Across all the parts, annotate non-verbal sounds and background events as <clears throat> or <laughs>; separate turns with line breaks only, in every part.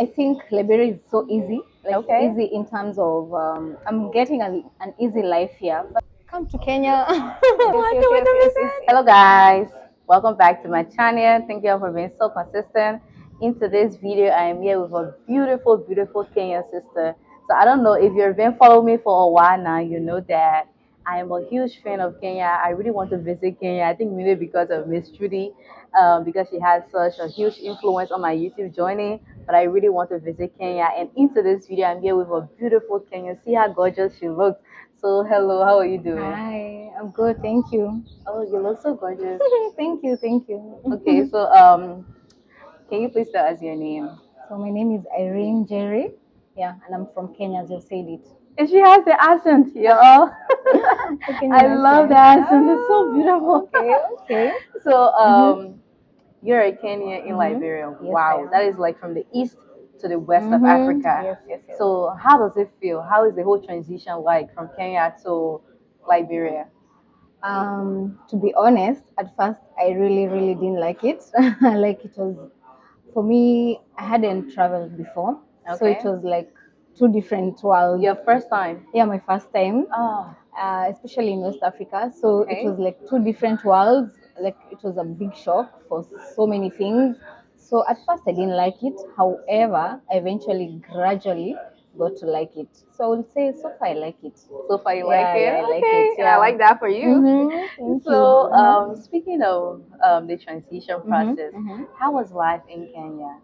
I think Liberia is so easy, like
Okay.
easy in terms of um, I'm getting an, an easy life here. But come to Kenya. <laughs> yes, <laughs> yes, yes, yes, yes.
Hello guys, welcome back to my channel. Thank you all for being so consistent. In today's video, I am here with a beautiful, beautiful Kenyan sister. So I don't know if you've been following me for a while now, you know that I am a huge fan of Kenya. I really want to visit Kenya. I think mainly because of Miss Judy, um, because she has such a huge influence on my YouTube journey. But I really want to visit Kenya. And into this video, I'm here with a beautiful Kenyan. See how gorgeous she looks. So hello, how are you doing?
Hi, I'm good, thank you.
Oh, you look so gorgeous. <laughs>
thank you, thank you.
Okay, so um, can you please tell us your name?
So my name is Irene Jerry. Yeah, and I'm from Kenya, as you said it.
And she has the accent, y'all. <laughs> <laughs> I love the accent. It's so beautiful.
Okay, okay.
So um, you're a Kenyan in Liberia.
Yes,
wow, that is like from the east to the west of
Mhm.
Africa.
Yes, yes, yes.
So how does it feel? How is the whole transition like from Kenya to Liberia?
Um, to be honest, at first I really, really didn't like it. <laughs> like it was for me, I hadn't traveled before, so it was like two different worlds.
Your first time?
Yeah, my first time,
Oh,
uh, especially in West Africa. So
Okay.
it was like two different worlds. Like it was a big shock for so many things. So at first I didn't like it. However, I eventually, gradually got to like it. So I would say so far I like it.
so far you
Yeah,
like it?
yeah, I like
okay,
it,
and I like that for you.
Mhm, <laughs> thank
So,
you. Mhm.
um, speaking of um, the transition process,
mhm.
how was life in Kenya?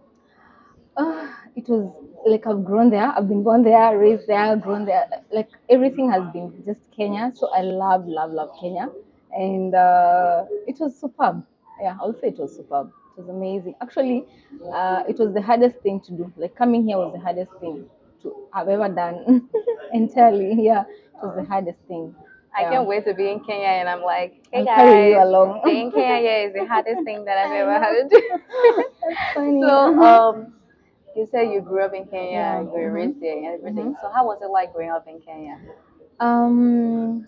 Ah, it was like I've grown there. I've been born there, raised there, grown there. Like everything has been just Kenya. So I love, love, love Kenya, and uh, it was superb. Yeah, I'll say it was superb. It was amazing. Actually, uh, it was the hardest thing to do. Like coming here was the hardest thing to have ever done <laughs> entirely. Yeah, it was the hardest thing.
I
Yeah.
can't wait to be in Kenya, and I'm like, hey
I'll
guys,
carry you along.
being in Kenya is the hardest thing that I've <laughs> ever had to do. <laughs>
That's funny.
so, um, you said you grew up in Kenya,
Yeah,
you were raised there, and everything. So, how was it like growing up in Kenya?
Um,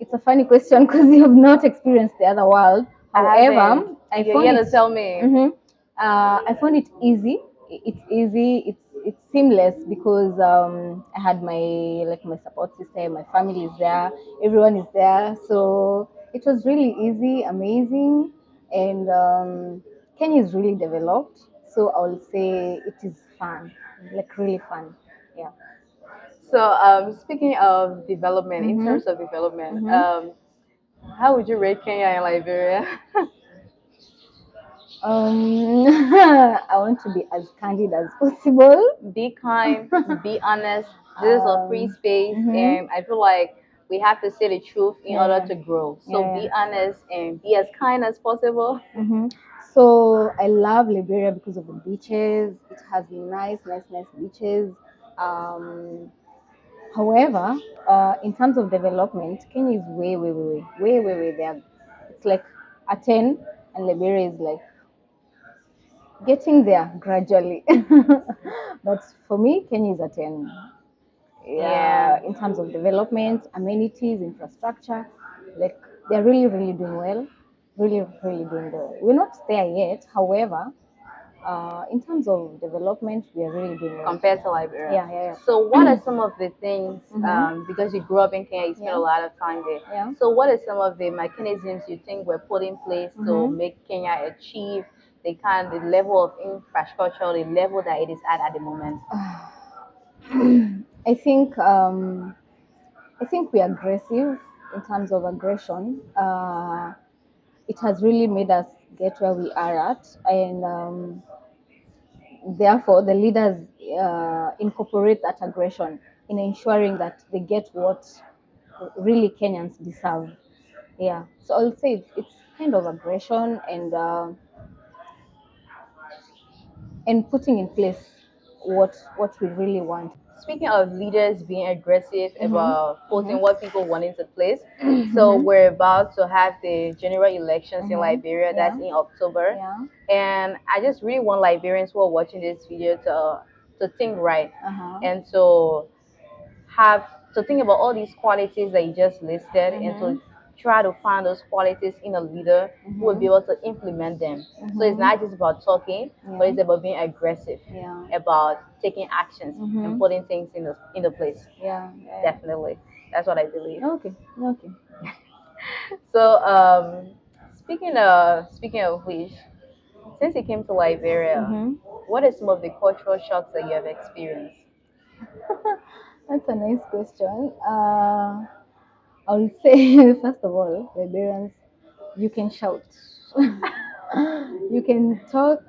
it's a funny question because <laughs> you have not experienced the other world. However. I
You're
found
here
it.
tell me.
Mhm. Uh, I found it easy. It's easy. It's it's seamless because um, I had my like my support system. My family is there. Everyone is there. So it was really easy, amazing, and um, Kenya is really developed. So I will say it is fun, like really fun. Yeah.
So, um, speaking of development, in
Mhm.
terms of development,
Mhm.
um, how would you rate Kenya and Liberia? <laughs>
Um, <laughs> I want to be as candid as possible.
be kind, be <laughs> honest. This is a free
Um,
space,
mhm.
and I feel like we have to say the truth in order to grow. So
Yeah,
be
yeah.
honest and be as kind as possible.
hmm So I love Liberia because of the beaches. It has nice, nice, nice beaches. Um, however, uh, in terms of development, Kenya is way, way, way, way, way, way, way there. It's like a ten, and Liberia is like getting there gradually. <laughs> but for me, Kenya is a ten.
Yeah.
in terms of development, amenities, infrastructure, like they're really, really doing well. Really, really doing well. We're not there yet, however, uh, in terms of development, we are really doing well.
compared to Liberia.
Yeah, yeah, yeah.
So what are <clears throat> some of the things
Mhm.
um, because you grew up in Kenya, you spent
Yeah.
a lot of time there.
Yeah.
So what are some of the mechanisms you think were put in place to
Mhm.
make Kenya achieve the kind the level of infrastructure, the level that it is at at the moment? <sighs>
I think um, I think we're aggressive in terms of aggression. Uh, it has really made us get where we are at, and um, therefore the leaders uh, incorporate that aggression in ensuring that they get what really Kenyans deserve. Yeah, so I'll say it's kind of aggression and uh, and putting in place what what we really want.
Speaking of leaders being aggressive
Mhm.
about putting
Mhm.
what people want into place, so we're about to have the general elections in
Mhm.
Liberia. That's in October,
Yeah.
and I just really want Liberians who are watching this video to to think right
Uh-huh.
and to have to think about all these qualities that you just listed and to try to find those qualities in a leader who will be able to implement them. So it's not just about talking, but it's about being aggressive,
Yeah.
about taking actions and putting things in the in the place.
Yeah. yeah.
Definitely, that's what I believe.
Okay. Okay. <laughs>
So, um, speaking of speaking of which, since you came to Liberia,
Mhm.
what are some of the cultural shocks that you have experienced? <laughs>
That's a nice question. Uh, I will say, <laughs> first of all, Liberians, you can shout. <laughs> you can talk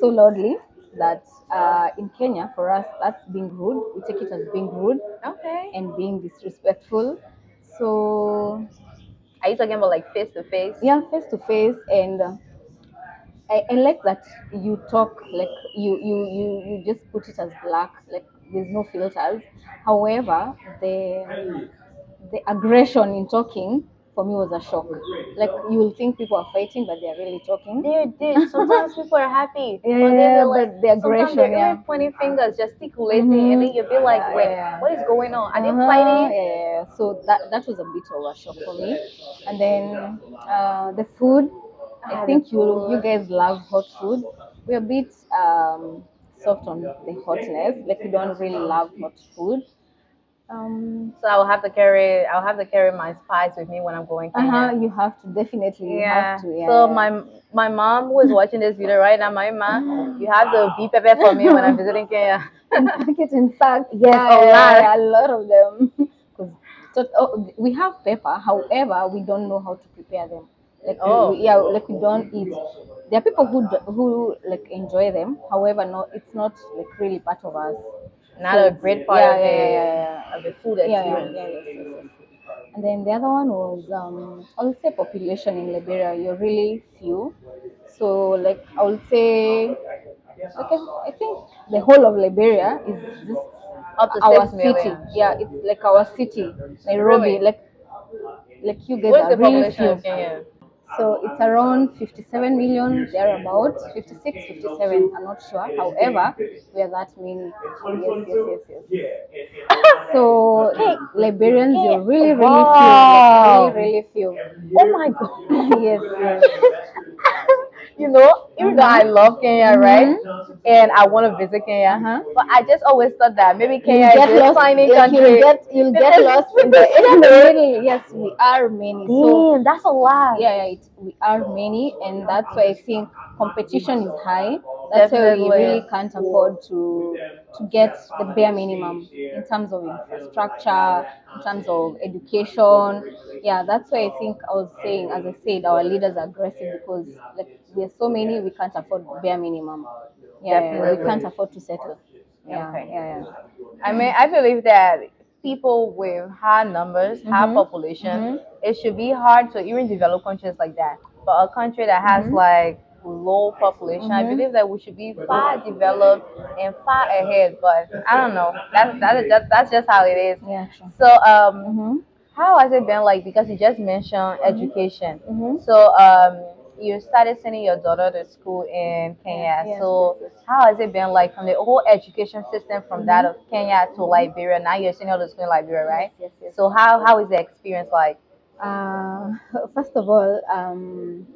so loudly that uh, in Kenya, for us, that's being rude. We take it as being rude
Okay.
and being disrespectful. So,
Are you talking about like face to face?
yeah, face to face, and uh, I, I like that you talk like you, you you you just put it as black, like there's no filters. However, the the aggression in talking for me was a shock. Like you will think people are fighting, but they are really talking.
They did. Sometimes people are happy. <laughs>
Yeah,
they're like,
but the aggression,
they're
yeah.
pointing fingers, gesticulating,
Mhm.
and then you'll be like, wait,
yeah.
what is going on? Are they
Uh-huh,
fighting?
Yeah. So that that was a bit of a shock for me. And then uh, the food, I think you you guys love hot food. We're a bit um, soft on the hotness. Like we don't really love hot food. Um,
So I'll have to carry, I'll have to carry my spice with me when I'm going Kenya.
uh-huh, you have to definitely you
Yeah.
have to. Yeah.
So my my mom who is watching this video right now, my mom, you have to be prepared for me when I'm visiting Kenya. <laughs>
pack it in sacks.
Yes,
Yeah,
a
yeah,
lot.
yeah, a lot of them. <laughs> so, oh, we have pepper, however, we don't know how to prepare them. Like
Oh.
we, yeah, like we don't eat. There are people who do, who like enjoy them. However, no, it's not like really part of us.
Not
So
a great part
yeah,
of
yeah, yeah,
of the food
yeah, yeah, yeah, yes, yes, yes. And then the other one was um, I would say population in Liberia. You're really few, so like I would say, like I, I think the whole of Liberia is just
Up to
our
six
city.
million.
Yeah, it's like our city, Nairobi.
Really?
Like like you guys
What is
are
the
really
population
few.
of Kenya?
So it's around 57 million, thereabouts, 56, 57, I'm not sure. However, we are that many. Yes, yes, yes, yes. <laughs> So Liberians, you're really, really
Wow.
few. Really, really few.
Oh my god.
yes, yes. <laughs>
you know, even though I love Kenya, right? And I want to visit Kenya,
Uh-huh.
but I just always thought that maybe Kenya is
lost.
tiny country.
You'll get, you'll get <laughs> lost in the, in the <laughs> middle. Yes, we are many. So
that's a lot.
yeah, yeah, it, we are many, and that's why I think competition is high. That's why we really can't afford to to get the bare minimum in terms of infrastructure, in terms of education. Yeah, that's why I think I was saying, as I said, our leaders are aggressive because like we're so many, we can't afford bare minimum. Yeah, we can't afford to settle. Yeah,
Okay.
yeah, yeah.
I mean, I believe that people with high numbers, high
Mhm.
population,
Mhm.
it should be hard to even develop countries like that. But a country that has
Mhm.
like low population, I
Mhm.
believe that we should be far developed and far ahead. But I don't know. That's that's just, that's just how it is.
Yeah, true.
So um,
Mm-hmm.
how has it been like? Because you just mentioned education.
Mhm.
So um, you started sending your daughter to school in Kenya.
Yes,
so
yes, yes.
how has it been like from the whole education system from that of Kenya to Liberia? Now you're sending her to school in Liberia, right?
Yes, yes.
So how how is the experience like?
Uh, <laughs> first of all, um,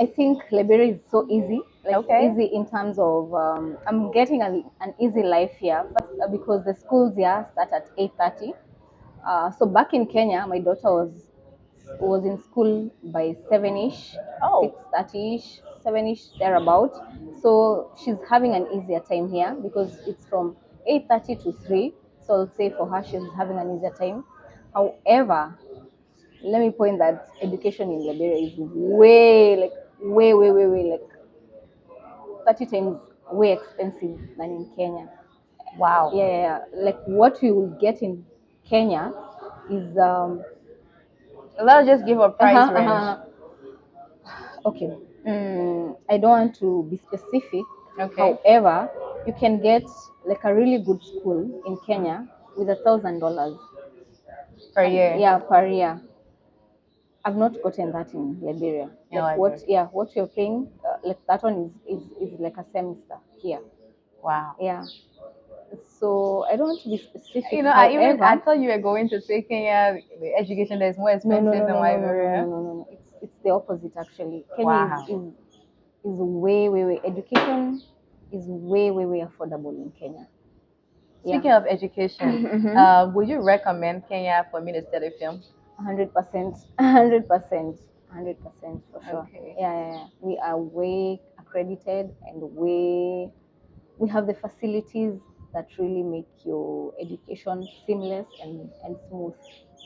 I think Liberia is so easy. Like
Okay.
easy in terms of um, I'm getting a, an easy life here uh, because the schools here start at eight thirty. Uh, so back in Kenya, my daughter was was in school by seven ish,
Oh.
six thirty ish, seven ish thereabout. So she's having an easier time here because it's from eight thirty to three. So I'll say for her she's having an easier time. However, let me point that education in Liberia is way like way way way way like thirty times way expensive than in Kenya.
Wow.
Yeah, yeah, yeah. like what we will get in Kenya is um
Let's just give a price
uh-huh,
range.
uh-huh. okay. Mm, I don't want to be specific.
Okay.
However, you can get like a really good school in Kenya with a thousand dollars.
Per year.
Yeah, per year. I've not gotten that in Liberia.
In
Like what? Yeah, what you're paying, uh, like that one is, is is like a semester here.
Wow.
Yeah. So I don't want to be specific.
You know, I even I thought you were going to say Kenya, the education there is more expensive
no, no,
than
no, no, no,
Liberia.
no, no, no. It's it's the opposite actually. Kenya
Wow.
is, is is way, way, way education is way, way, way affordable in Kenya.
Speaking of education, <laughs>
Mhm.
uh, would you recommend Kenya for me to study film?
hundred percent, <laughs> hundred percent, hundred percent for sure.
Okay.
Yeah, yeah, yeah. We are way accredited and way we have the facilities that really make your education seamless and, and smooth.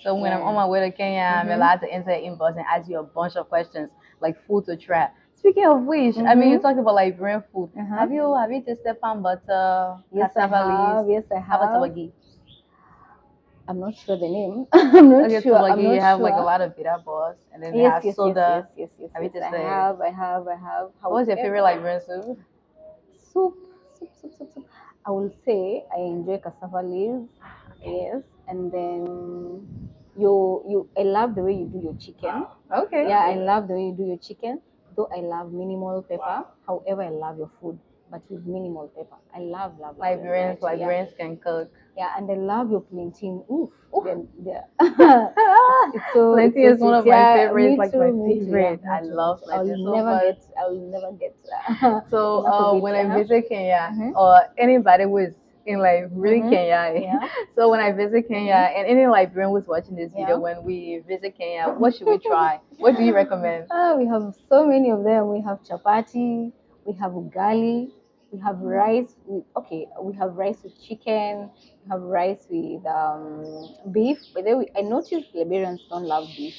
So when I'm on my way to Kenya, I'm
Mhm.
allowed to enter inbox and ask you a bunch of questions like food to try. Speaking of which, I mean, you
Mhm.
talked about Liberian food.
Uh-huh.
Have you have you tasted palm butter,
Yes, I have.
leaves?
Yes, I
How
have.
tabagi?
I'm not sure the name. <laughs> I'm not
Okay,
sure. I'm
tabagi,
not
you have like a
sure.
lot of bitter balls, and then
Yes,
have
yes,
soda.
yes, yes, yes, yes, yes. I have, I have, I have.
What was your favorite Liberian soup?
soup, soup, soup, soup, soup. I will say I enjoy cassava leaves, yes, and then you you. I love the way you do your chicken.
Okay.
Yeah, I love the way you do your chicken. Though I love minimal pepper. However, I love your food, but with minimal pepper. I love love love variety, yeah.
Can cook.
Yeah, and I love your plantain. Oof,
Oof.
Then it's <laughs> <laughs> so
Plantain is one of my
Yeah,
favorites, like
too,
my
me too,
favorite.
yeah,
I love
me. I'll
so
never
much.
get. I'll never get. uh, <laughs>
So <laughs> uh, when I visit Kenya
Mhm.
or anybody who is in like really
Mhm.
Kenya, <laughs>
Yeah.
so when I visit Kenya and any Liberian who's watching this video,
Yeah.
when we visit Kenya, what should we try? what do you recommend?
Ah, we have so many of them. We have chapati, we have ugali, we have rice. With, okay, we have rice with chicken. We have rice with um, beef. But then we, I noticed Liberians don't love beef.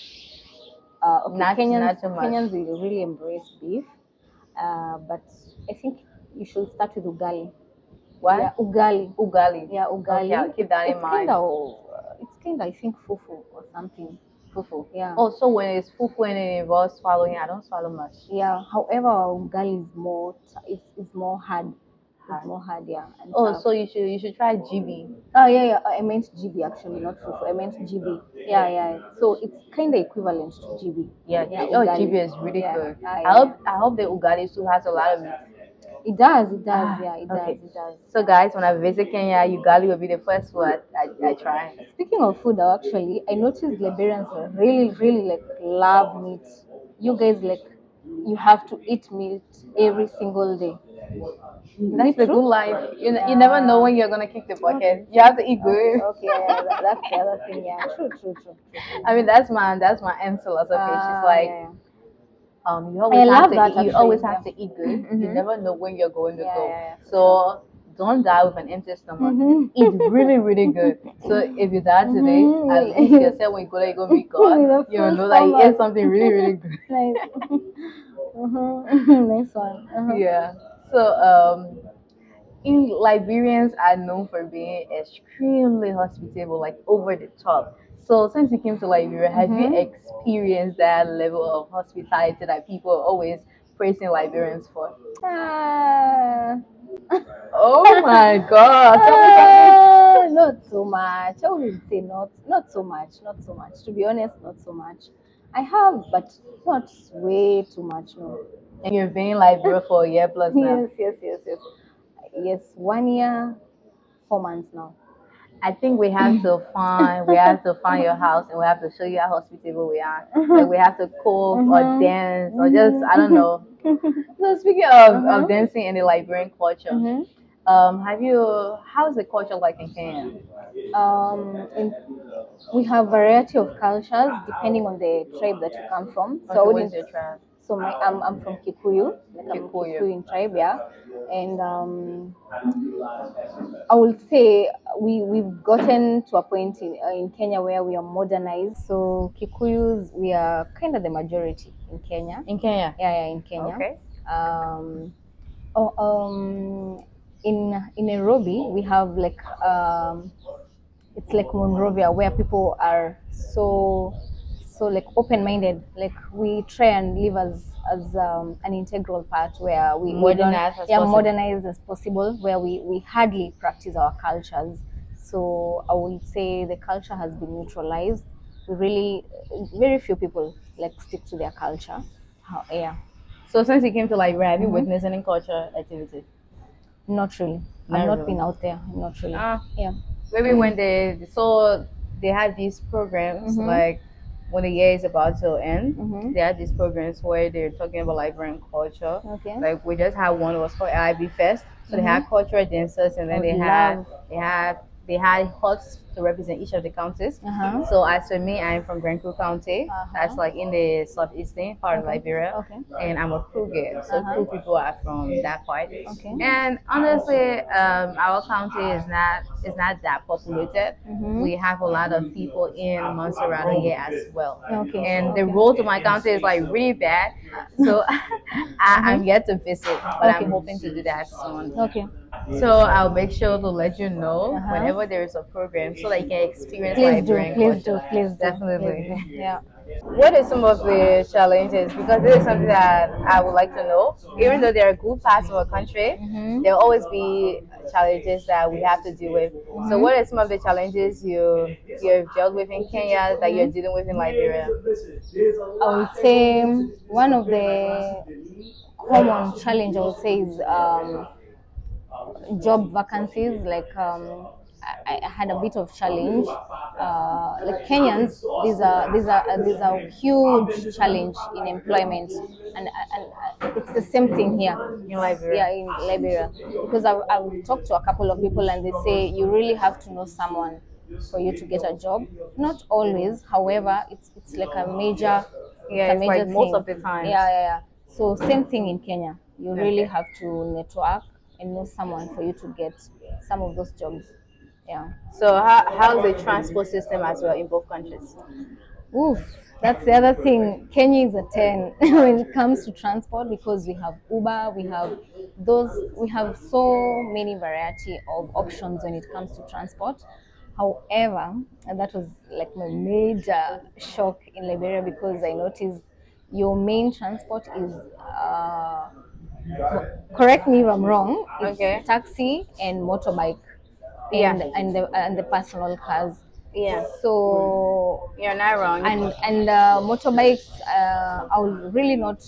Uh, okay,
Not-
Kenyans,
not.
Kenyans will really embrace beef. Uh, but I think you should start with ugali.
What?
Yeah, ugali.
Ugali.
Yeah, ugali.
Okay, I'll keep that in
it's
mind.
Kind of, it's kind of, I think, fufu or something.
Fufu.
Yeah.
Oh, so when it's fufu and it involves swallowing, I don't swallow much.
Yeah. However, ugali is more it's, it's more hard. It's more hard, yeah. And
Oh,
tough.
so you should you should try GB.
Oh yeah, yeah. I meant GB actually, not fufu. I meant GB. Yeah, yeah. So it's kind of equivalent to GB.
Yeah,
Yeah,
oh,
ugali.
GB is really
Yeah.
good.
Ah,
I hope I hope the ugali soup has a lot of.
It does. It does.
Ah,
yeah, it
okay.
does. It does.
So guys, when I visit Kenya, ugali will be the first one I, I try.
Speaking of food, actually, I noticed Liberians really, really like love meat. You guys like you have to eat meat every single day.
That's the good life. You, n- you never know when you're gonna kick the bucket. You have to eat good. <laughs>
Okay, yeah, yeah, that, that's the other thing. Yeah, true, true, true. true.
I mean, that's my that's my end philosophy.
Ah,
She's like,
yeah, yeah.
Um, you always
I
have
love
to
that
eat, you always
yeah.
have to eat good. You
Mhm.
never know when you're going to
Yeah,
go.
yeah,
so don't die with an empty stomach.
Mhm.
Eat really, really good. <laughs> So if you die today,
Mhm.
at <laughs> least <laughs> you say when you go there, you go meet God. You know that you ate something really, really good.
nice. Mhm. nice one. Uh-huh.
Yeah. So um, in Liberians are known for being extremely hospitable, like over the top. So since you came to Liberia, have you
Mhm.
experienced that level of hospitality that people are always praising Liberians for?
Ah.
Oh my God!
Ah, not so much. I wouldn't say not, not so much, not so much. To be honest, not so much. I have, but not way too much. No.
And you've been in Liberia for a year plus <laughs> now.
Yes, yes, yes, yes. Yes, one year, four months now.
I think we have to <laughs> find we have to find your house and we have to show you how hospitable we are. Like we have to cook or
Mhm.
dance or just I don't know. <laughs> So speaking of,
Uh-huh.
of dancing in the Liberian culture,
Mhm.
um, have you how's the culture like in Kenya?
Um, in, we have variety of cultures depending on the tribe that you come from. So I
Okay,
wouldn't
your tribe?
So my I'm, I'm from Kikuyu, like I'm
Kikuyu.
Kikuyu tribe, yeah. And um, I will say we we've gotten to a point in, uh, in Kenya where we are modernized. So Kikuyus, we are kind of the majority in Kenya.
In Kenya.
Yeah, yeah, in Kenya.
Okay.
Um, oh, um, in in Nairobi, we have like um, it's like Monrovia where people are so so like open-minded. Like we try and live as as um, an integral part where we we
Modernized as
yeah
possible.
modernized as possible where we we hardly practice our cultures. So I would say the culture has been neutralized. We really very few people like stick to their culture. How, yeah.
So since you came to Liberia, have you
Mhm.
witnessed any culture activity?
Not really. I've
Not
not
really.
been out there. Not really.
Ah,
yeah.
maybe when they so they had these programs
Mhm.
like when the year is about to end,
Mhm.
they have these programs where they're talking about Liberian culture.
Okay.
Like we just had one was called IB Fest. So they
Mhm.
had cultural dancers and then
I
they
would
had they had they had huts to represent each of the counties.
Uh-huh.
So as for me, I'm from Grand Kru County.
Uh-huh.
That's like in the southeastern part of Liberia.
Okay.
And I'm a Kruger. So
Uh-huh.
Kru people are from that part.
Okay.
And honestly, um, our county is not is not that populated.
Mhm.
We have a lot of people in Montserrado here as well.
Okay.
And the road to my county is like really bad. So <laughs> I, I'm yet to visit, but
Okay.
I'm hoping to do that soon.
Okay.
So I'll make sure to let you know
Uh-huh.
whenever there is a program so that you can experience
Please do. Please do. Please do.
Definitely.
Please do. <laughs> Yeah.
What are some of the challenges? Because this is something that I would like to know. Even though there are good parts of our country,
Mhm.
there will always be challenges that we have to deal with. So, what are some of the challenges you you've dealt with in Kenya that you're dealing with in Liberia?
I would say one of the common challenge I would say is um, job vacancies. Like um, I, I had a bit of challenge. Uh, like Kenyans, these are these are these are huge challenge in employment, and, and it's the same thing here.
In Liberia.
Yeah, in Liberia, because I've, I've talked to a couple of people and they say you really have to know someone for you to get a job. Not always, however, it's it's like a major
Yeah,
a
it's like
major
most of the time.
Yeah, yeah, yeah. So same thing in Kenya. You really have to network and know someone for you to get some of those jobs. Yeah.
So, how, how's the transport system as well in both countries?
Oof, that's the other thing. Kenya is a 10 <laughs> when it comes to transport because we have Uber, we have those, we have so many variety of options when it comes to transport. However, and that was like my major shock in Liberia because I noticed your main transport is, uh, correct me if I'm wrong,
Okay.
taxi and motorbike.
Yeah.
And, and the and the personal cars.
Yeah,
So
you're not wrong.
and and uh, motorbikes uh, i would really not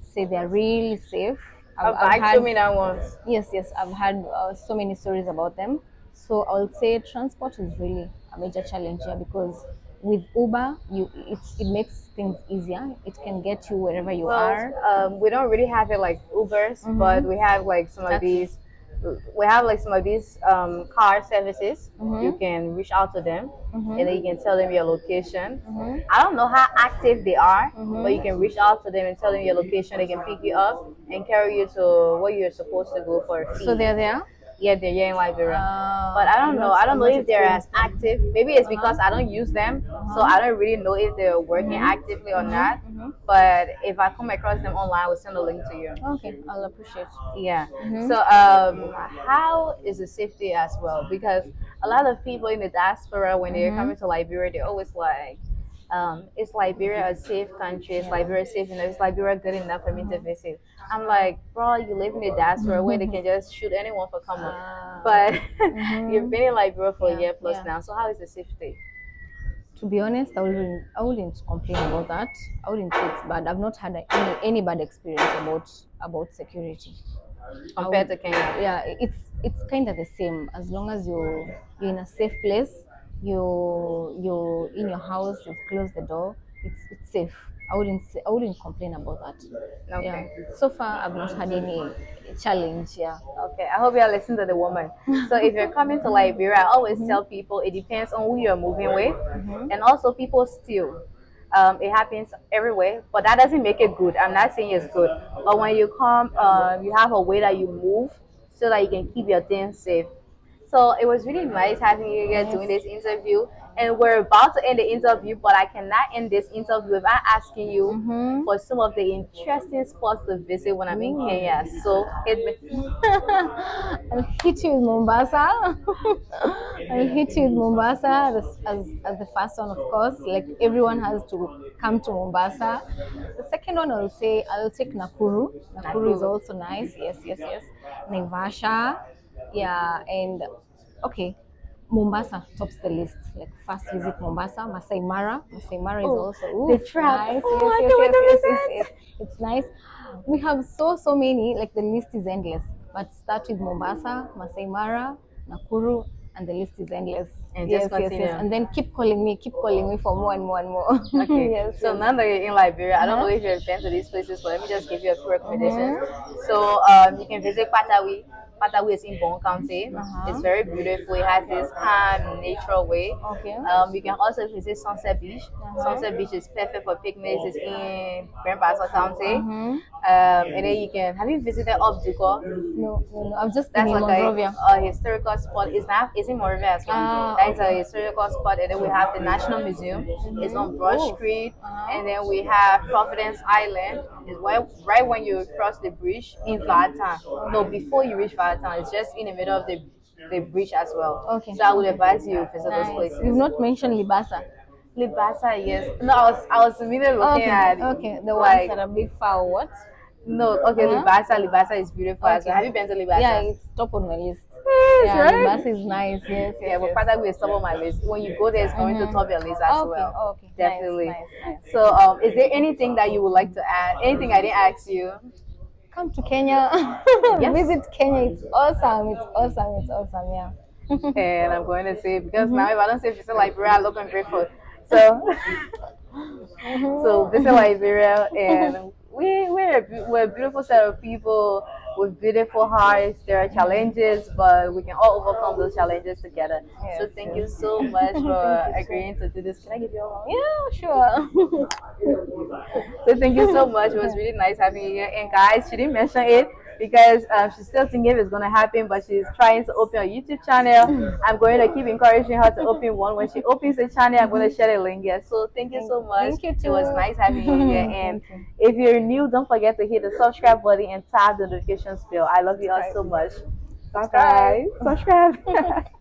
say they're really safe
I've, actually me that once.
yes yes i've had uh, so many stories about them so i would say transport is really a major challenge here because with uber you it's, it makes things easier it can get you wherever you are
Well, um, we don't really have it like Ubers,
Mhm.
but we have like some of these. We have like some of these um, car services.
Mhm.
You can reach out to them,
Mhm.
and then you can tell them your location.
Mhm.
I don't know how active they are,
Mhm.
but you can reach out to them and tell them your location. They can pick you up and carry you to where you're supposed to go for a fee.
so they're there
yeah, they're here in Liberia.
Uh,
But I don't know. I don't know if they're as active. Maybe it's because I don't use them, so
Uh-huh.
I don't really know if they're working actively or not.
Mhm.
But if I come across them online, I will send a link to you.
okay i'll appreciate
Yeah. So, um, how is the safety as well? Because a lot of people in the diaspora, when they're coming to Liberia, they're always like, um, "Is Liberia a safe country? Is Liberia safe enough? Is Liberia good enough for me to visit?" I'm like, "Bro, you live in the diaspora where they can just shoot anyone for coming."
Ah.
But
Mhm. <laughs>
you've been in Liberia for
Yeah,
a year plus
yeah.
now. So, how is the safety?
to be honest, I wouldn't, I wouldn't complain about that. I wouldn't say it's bad. I've not had any, any bad experience about about security.
Compared to Kenya,
Yeah, it's it's kind of the same. As long as you you're in a safe place, you you're in your house, you've closed the door. It's it's safe. I wouldn't say, I wouldn't complain about that.
Okay.
Yeah. So far, I've not had any challenge. Yeah.
Okay, I hope you are listening to the woman. So if you're coming to Liberia, I always tell people it depends on who you're moving with, and also people steal. Um, it happens everywhere, but that doesn't make it good. I'm not saying it's good, but when you come, um, you have a way that you move so that you can keep your things safe. So it was really nice having you here doing this interview, and we're about to end the interview, but I cannot end this interview without asking you
Mhm.
for some of the interesting spots to visit when I'm in Kenya. So hit me. <laughs>
I'll hit you with Mombasa. <laughs> I'll hit you with Mombasa as, as, as the first one, of course. Like everyone has to come to Mombasa. The second one, I'll say I'll take Nakuru. Nakuru is
Nakuru.
also nice. Yes, yes, yes. Naivasha. Yeah, and okay. Mombasa tops the list. Like first visit Mombasa, Masai Mara. Masai Mara is
Oh,
also ooh,
the trap.
nice.
Oh,
yes, yes, yes, yes, yes. It's nice. We have so so many. Like the list is endless. but start with Mombasa, Masai Mara, Nakuru, and the list is endless.
And
yes,
just
yes, yes.
continue.
And then keep calling me, keep calling me for more and more and more.
Okay. <laughs>
yes.
So
yes.
now that you're in Liberia, I don't
Uh-huh.
know if you've been to these places, but let me just give you a few recommendations. So um, you can visit Kpatawee. Kpatawee is in Bong County.
Uh-huh.
It's very beautiful. It has this calm, natural way.
Okay.
Um, you can also visit Sunset Beach.
Uh-huh.
Sunset Beach is perfect for picnics. It's in Grand Bassa County.
Mhm.
Um, and then you can have you visited Obduko?
No, no, no. I'm just
That's like
Monrovia.
a, a historical spot. It's not. It's in Monrovia as well.
Ah,
That's a historical spot, and then we have the National Museum. It's on Broad
Oh.
Street,
Uh-huh.
and then we have Providence Island. It's right, right when you cross the bridge in Vai Town. No, before you reach Vai Town, it's just in the middle of the the bridge as well.
Okay.
So I would advise you visit those places.
You've not mentioned Libassa.
Libassa, yes. No, I was I was immediately looking
Okay,
at
okay. The
like-
ones that are big far what?
no. Okay,
Uh-huh.
Libassa. Libassa is beautiful. as well.
Okay.
Have you been to Libassa?
Yeah, it's top on my list. Yeah,
right?
Libassa is nice. Yes, yes.
Yeah, but. Father will top on my list. When you go there, it's going
Mhm.
to top your list as
okay,
well.
okay. Nice,
Definitely.
Nice, nice.
So, um, is there anything that you would like to add? Anything I didn't ask you?
Come to Kenya. <laughs>
Yes.
Visit Kenya. It's awesome. It's awesome. It's awesome. Yeah. <laughs>
And I'm going to say because
Mm-hmm.
now if I don't say visit Liberia, I look ungrateful. So,
Mm-hmm. <laughs>
so visit Liberia, and we we're a, we're a beautiful set of people with beautiful hearts. There are challenges, but we can all overcome those challenges together. so, thank
yes.
you so much for
Thank you so
agreeing to do this. Can I give you a hug?
Yeah, sure. <laughs>
So thank you so much. It was really nice having you here. And guys, she didn't mention it because um, she's still thinking if it's gonna happen, but she's trying to open a YouTube channel. <laughs> I'm going to keep encouraging her to open one. When she opens the channel, I'm going to share the link here. So thank you so much.
Thank you too.
It was nice having you here. <laughs> And if you're new, don't forget to hit the subscribe button and tap the notifications bell. I love you all so much. Bye bye. Subscribe. <laughs>